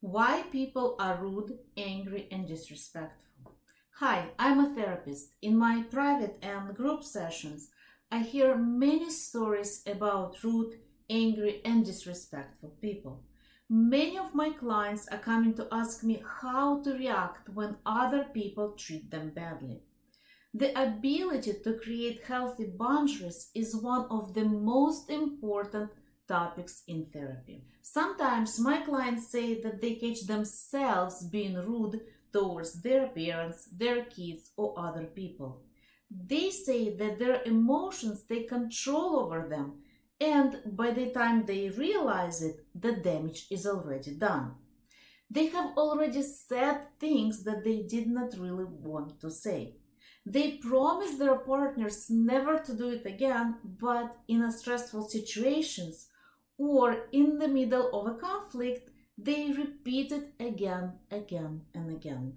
Why people are rude, angry, and disrespectful. Hi, I'm a therapist. In my private and group sessions, I hear many stories about rude, angry, and disrespectful people. Many of my clients are coming to ask me how to react when other people treat them badly. The ability to create healthy boundaries is one of the most important topics in therapy. Sometimes my clients say that they catch themselves being rude towards their parents, their kids, or other people. They say that their emotions take control over them, and by the time they realize it, the damage is already done. They have already said things that they did not really want to say. They promise their partners never to do it again, but in stressful situations or in the middle of a conflict, they repeat it again, again, and again.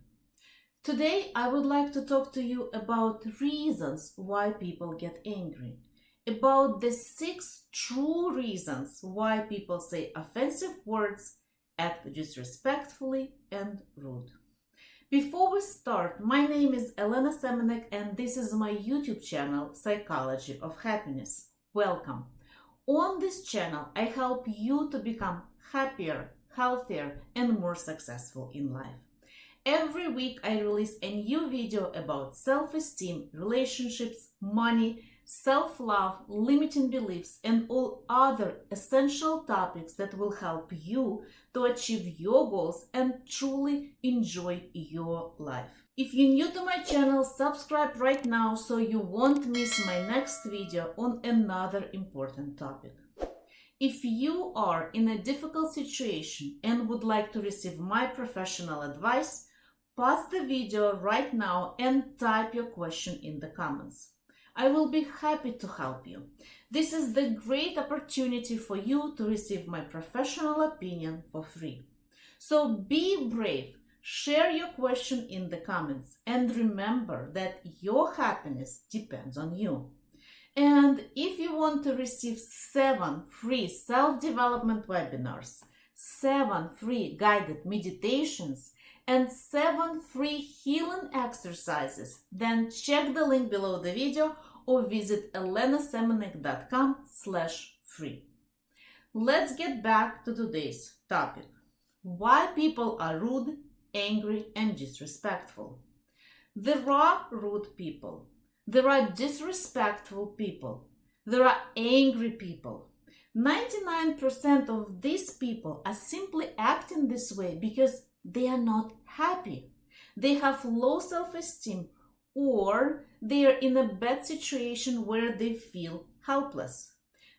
Today, I would like to talk to you about reasons why people get angry, about the six true reasons why people say offensive words, act disrespectfully, and rude. Before we start, my name is Elena Semenek and this is my YouTube channel, Psychology of Happiness. Welcome. On this channel, I help you to become happier, healthier, and more successful in life. Every week, I release a new video about self-esteem, relationships, money, self-love, limiting beliefs, and all other essential topics that will help you to achieve your goals and truly enjoy your life. If you're new to my channel, subscribe right now so you won't miss my next video on another important topic. If you are in a difficult situation and would like to receive my professional advice, pause the video right now and type your question in the comments. I will be happy to help you. This is the great opportunity for you to receive my professional opinion for free. So be brave Share your question in the comments and remember that your happiness depends on you. And if you want to receive seven free self-development webinars, seven free guided meditations, and seven free healing exercises, then check the link below the video or visit elenasemenek.com slash free. Let's get back to today's topic. Why people are rude angry, and disrespectful. There are rude people. There are disrespectful people. There are angry people. 99% of these people are simply acting this way because they are not happy. They have low self-esteem or they are in a bad situation where they feel helpless.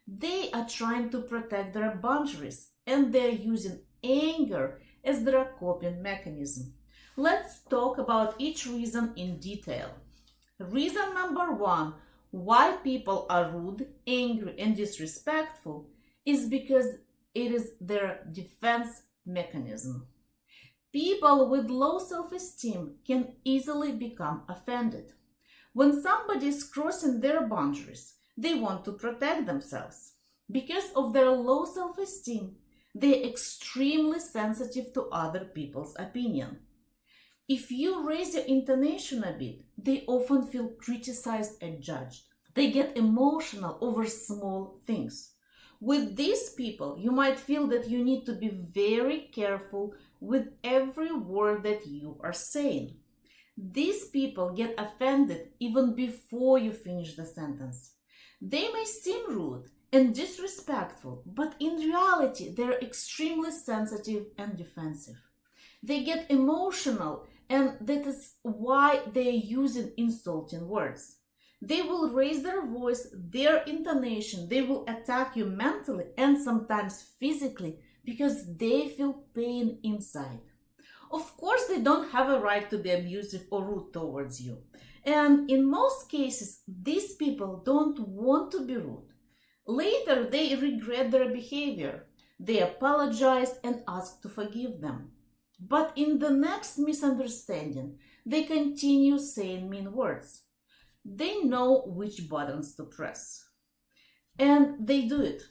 They are trying to protect their boundaries and they're using anger as their coping mechanism. Let's talk about each reason in detail. Reason number one why people are rude, angry, and disrespectful is because it is their defense mechanism. People with low self-esteem can easily become offended. When somebody is crossing their boundaries, they want to protect themselves. Because of their low self-esteem, they're extremely sensitive to other people's opinion. If you raise your intonation a bit, they often feel criticized and judged. They get emotional over small things. With these people, you might feel that you need to be very careful with every word that you are saying. These people get offended even before you finish the sentence. They may seem rude and disrespectful, but in reality, they're extremely sensitive and defensive. They get emotional, and that is why they're using insulting words. They will raise their voice, their intonation, they will attack you mentally and sometimes physically because they feel pain inside. Of course, they don't have a right to be abusive or rude towards you. And in most cases, these people don't want to be rude. Later, they regret their behavior. They apologize and ask to forgive them. But in the next misunderstanding, they continue saying mean words. They know which buttons to press. And they do it.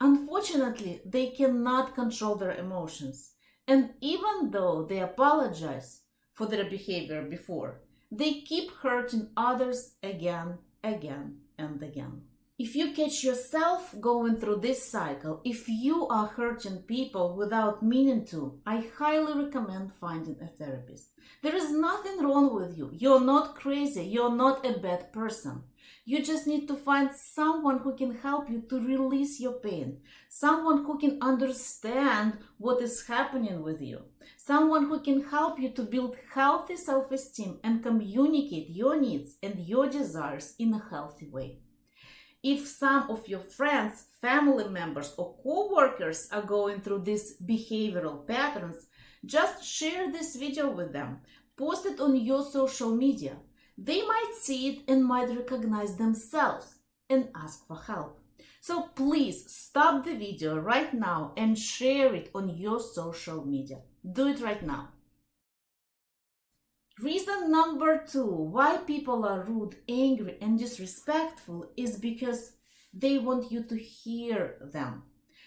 Unfortunately, they cannot control their emotions. And even though they apologize for their behavior before, they keep hurting others again, again, and again. If you catch yourself going through this cycle, if you are hurting people without meaning to, I highly recommend finding a therapist. There is nothing wrong with you. You're not crazy. You're not a bad person. You just need to find someone who can help you to release your pain, someone who can understand what is happening with you, someone who can help you to build healthy self esteem and communicate your needs and your desires in a healthy way. If some of your friends, family members, or co workers are going through these behavioral patterns, just share this video with them, post it on your social media they might see it and might recognize themselves and ask for help. So please stop the video right now and share it on your social media. Do it right now. Reason number two why people are rude, angry, and disrespectful is because they want you to hear them.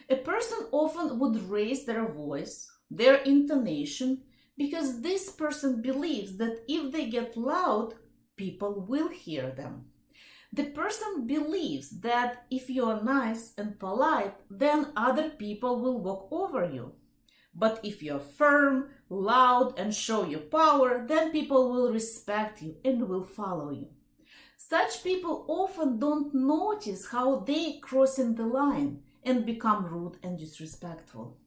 A person often would raise their voice, their intonation, because this person believes that if they get loud, people will hear them. The person believes that if you are nice and polite, then other people will walk over you. But if you're firm, loud, and show your power, then people will respect you and will follow you. Such people often don't notice how they crossing the line and become rude and disrespectful.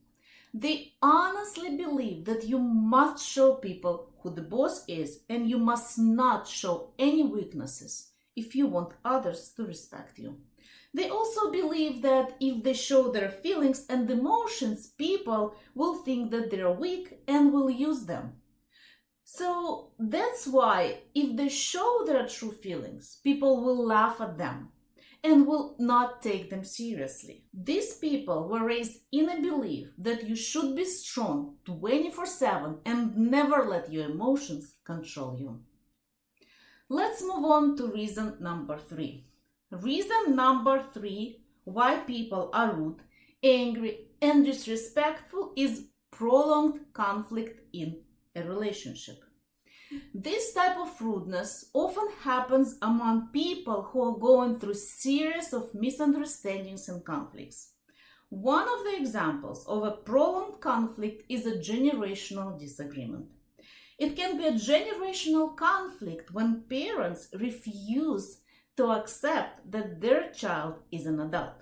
They honestly believe that you must show people who the boss is and you must not show any weaknesses if you want others to respect you. They also believe that if they show their feelings and emotions, people will think that they're weak and will use them. So that's why if they show their true feelings, people will laugh at them and will not take them seriously. These people were raised in a belief that you should be strong 24 7 and never let your emotions control you. Let's move on to reason number three. Reason number three why people are rude, angry, and disrespectful is prolonged conflict in a relationship. This type of rudeness often happens among people who are going through series of misunderstandings and conflicts. One of the examples of a prolonged conflict is a generational disagreement. It can be a generational conflict when parents refuse to accept that their child is an adult.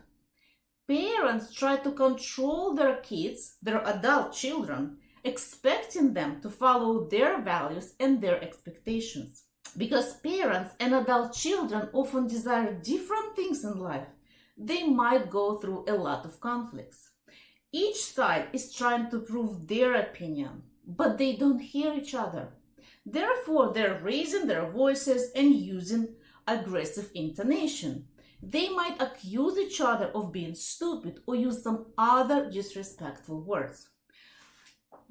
Parents try to control their kids, their adult children, expecting them to follow their values and their expectations. Because parents and adult children often desire different things in life, they might go through a lot of conflicts. Each side is trying to prove their opinion, but they don't hear each other. Therefore, they're raising their voices and using aggressive intonation. They might accuse each other of being stupid or use some other disrespectful words.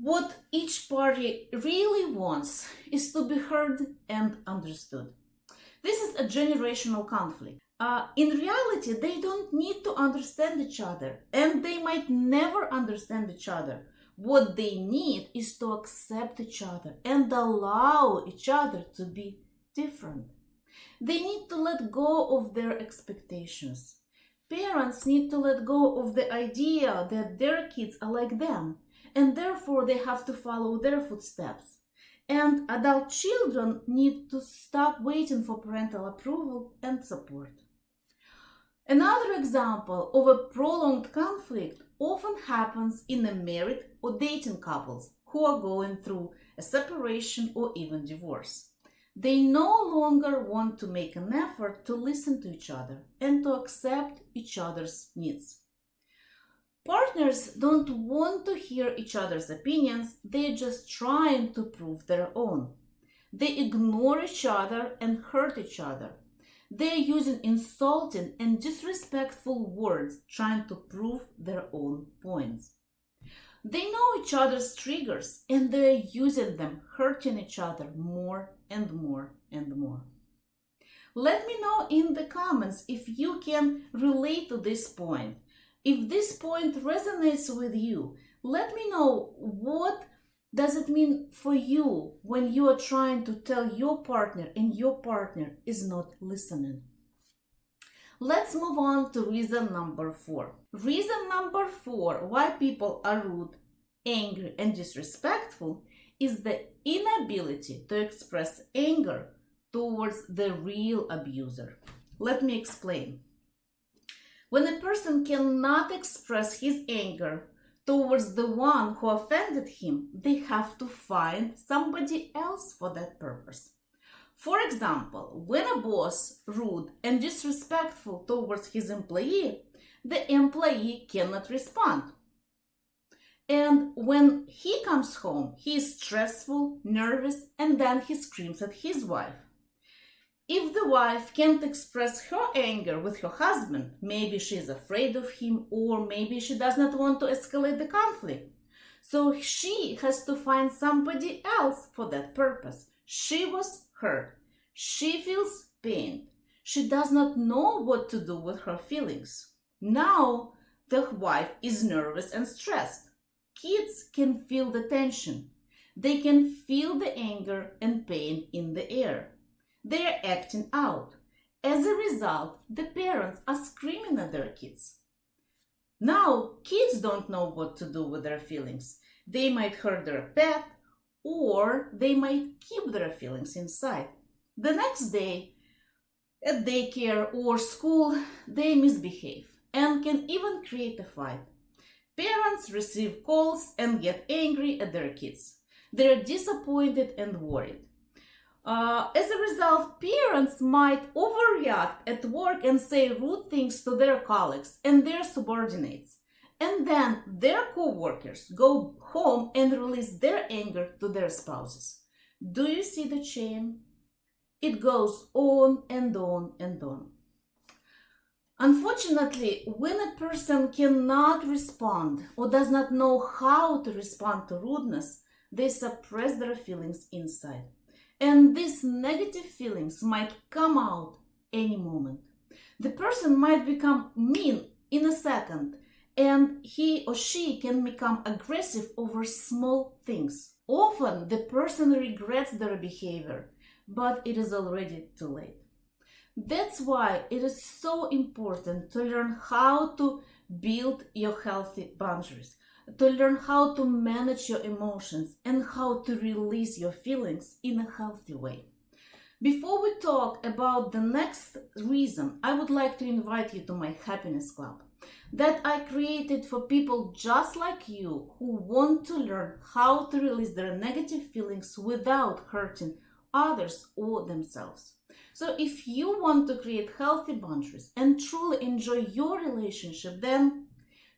What each party really wants is to be heard and understood. This is a generational conflict. Uh, in reality, they don't need to understand each other and they might never understand each other. What they need is to accept each other and allow each other to be different. They need to let go of their expectations. Parents need to let go of the idea that their kids are like them and therefore they have to follow their footsteps. And adult children need to stop waiting for parental approval and support. Another example of a prolonged conflict often happens in a married or dating couples who are going through a separation or even divorce. They no longer want to make an effort to listen to each other and to accept each other's needs. Partners don't want to hear each other's opinions, they're just trying to prove their own. They ignore each other and hurt each other. They're using insulting and disrespectful words trying to prove their own points. They know each other's triggers and they're using them, hurting each other more and more and more. Let me know in the comments if you can relate to this point if this point resonates with you, Let me know what does it mean for you when you are trying to tell your partner and your partner is not listening. Let's move on to reason number four. Reason number four why people are rude, angry, and disrespectful is the inability to express anger towards the real abuser. Let me explain. When a person cannot express his anger towards the one who offended him, they have to find somebody else for that purpose. For example, when a boss rude and disrespectful towards his employee, the employee cannot respond. And when he comes home, he is stressful, nervous, and then he screams at his wife. If the wife can't express her anger with her husband, maybe she is afraid of him or maybe she does not want to escalate the conflict. So she has to find somebody else for that purpose. She was hurt. She feels pain. She does not know what to do with her feelings. Now the wife is nervous and stressed. Kids can feel the tension. They can feel the anger and pain in the air. They are acting out. As a result, the parents are screaming at their kids. Now, kids don't know what to do with their feelings. They might hurt their pet or they might keep their feelings inside. The next day, at daycare or school, they misbehave and can even create a fight. Parents receive calls and get angry at their kids. They're disappointed and worried. Uh, as a result, parents might overreact at work and say rude things to their colleagues and their subordinates. And then their co-workers go home and release their anger to their spouses. Do you see the chain? It goes on and on and on. Unfortunately, when a person cannot respond or does not know how to respond to rudeness, they suppress their feelings inside and these negative feelings might come out any moment. The person might become mean in a second and he or she can become aggressive over small things. Often the person regrets their behavior, but it is already too late. That's why it is so important to learn how to build your healthy boundaries to learn how to manage your emotions and how to release your feelings in a healthy way. Before we talk about the next reason, I would like to invite you to my happiness club that I created for people just like you who want to learn how to release their negative feelings without hurting others or themselves. So if you want to create healthy boundaries and truly enjoy your relationship, then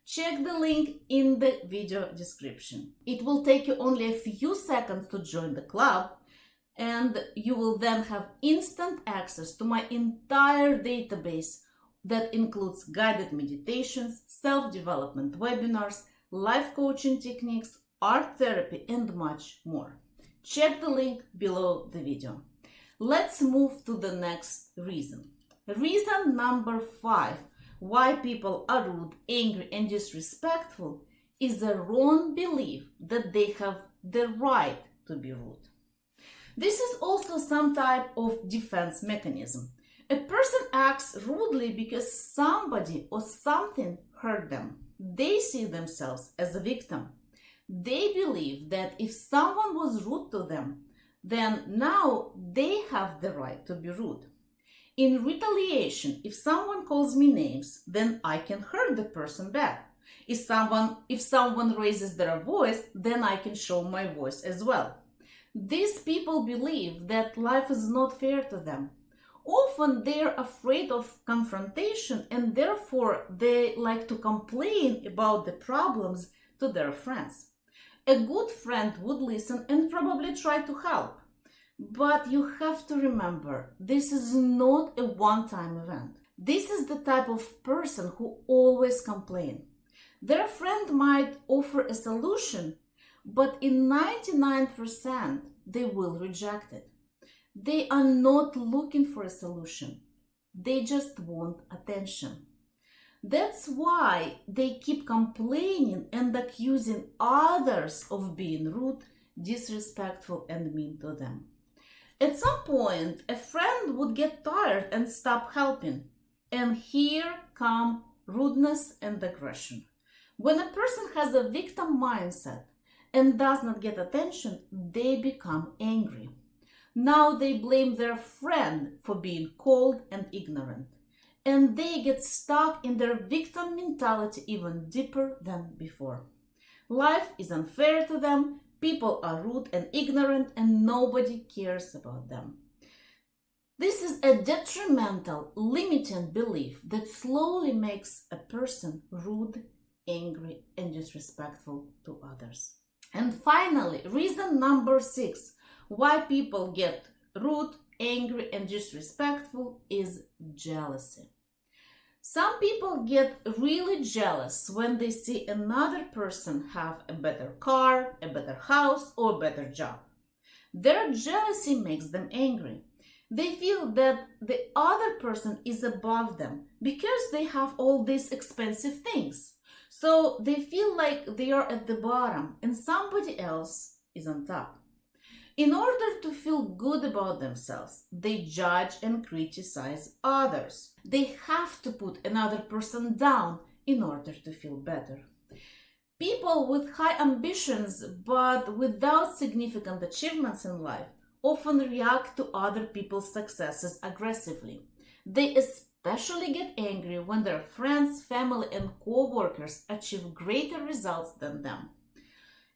check the link in the video description. It will take you only a few seconds to join the club and you will then have instant access to my entire database that includes guided meditations, self-development webinars, life coaching techniques, art therapy, and much more. Check the link below the video. Let's move to the next reason. Reason number five why people are rude, angry, and disrespectful is a wrong belief that they have the right to be rude. This is also some type of defense mechanism. A person acts rudely because somebody or something hurt them. They see themselves as a victim. They believe that if someone was rude to them, then now they have the right to be rude. In retaliation, if someone calls me names, then I can hurt the person back. If someone, if someone raises their voice, then I can show my voice as well. These people believe that life is not fair to them. Often they're afraid of confrontation and therefore they like to complain about the problems to their friends. A good friend would listen and probably try to help. But you have to remember, this is not a one-time event. This is the type of person who always complain. Their friend might offer a solution, but in 99% they will reject it. They are not looking for a solution. They just want attention. That's why they keep complaining and accusing others of being rude, disrespectful, and mean to them. At some point, a friend would get tired and stop helping. And here come rudeness and aggression. When a person has a victim mindset and does not get attention, they become angry. Now they blame their friend for being cold and ignorant. And they get stuck in their victim mentality even deeper than before. Life is unfair to them, people are rude and ignorant, and nobody cares about them. This is a detrimental, limiting belief that slowly makes a person rude, angry, and disrespectful to others. And finally, reason number six why people get rude, angry, and disrespectful is jealousy. Some people get really jealous when they see another person have a better car, a better house, or a better job. Their jealousy makes them angry. They feel that the other person is above them because they have all these expensive things. So they feel like they are at the bottom and somebody else is on top. In order to feel good about themselves, they judge and criticize others. They have to put another person down in order to feel better. People with high ambitions but without significant achievements in life often react to other people's successes aggressively. They especially get angry when their friends, family, and co workers achieve greater results than them.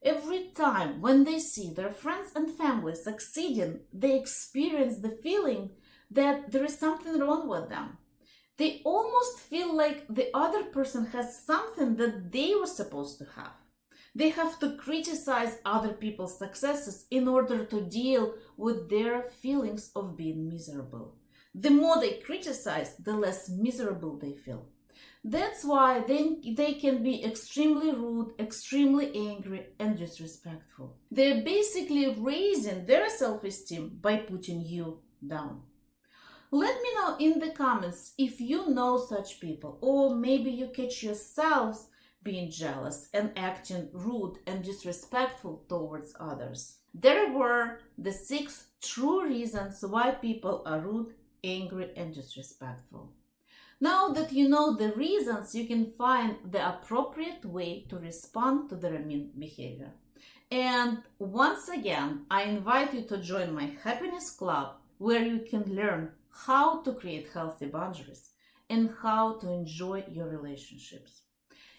Every time when they see their friends and family succeeding, they experience the feeling that there is something wrong with them. They almost feel like the other person has something that they were supposed to have. They have to criticize other people's successes in order to deal with their feelings of being miserable. The more they criticize, the less miserable they feel. That's why they, they can be extremely rude, extremely angry, and disrespectful. They're basically raising their self esteem by putting you down. Let me know in the comments if you know such people, or maybe you catch yourselves being jealous and acting rude and disrespectful towards others. There were the six true reasons why people are rude, angry, and disrespectful. Now that you know the reasons, you can find the appropriate way to respond to their mean behavior. And once again, I invite you to join my happiness club where you can learn how to create healthy boundaries and how to enjoy your relationships.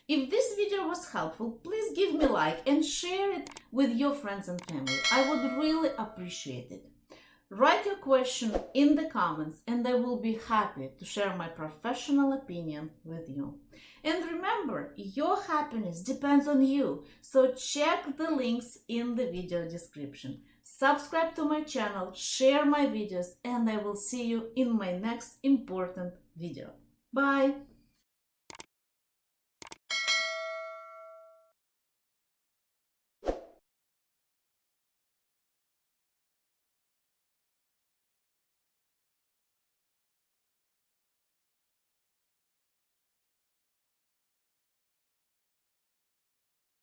If this video was helpful, please give me like and share it with your friends and family. I would really appreciate it. Write your question in the comments and I will be happy to share my professional opinion with you. And remember, your happiness depends on you, so check the links in the video description. Subscribe to my channel, share my videos, and I will see you in my next important video. Bye!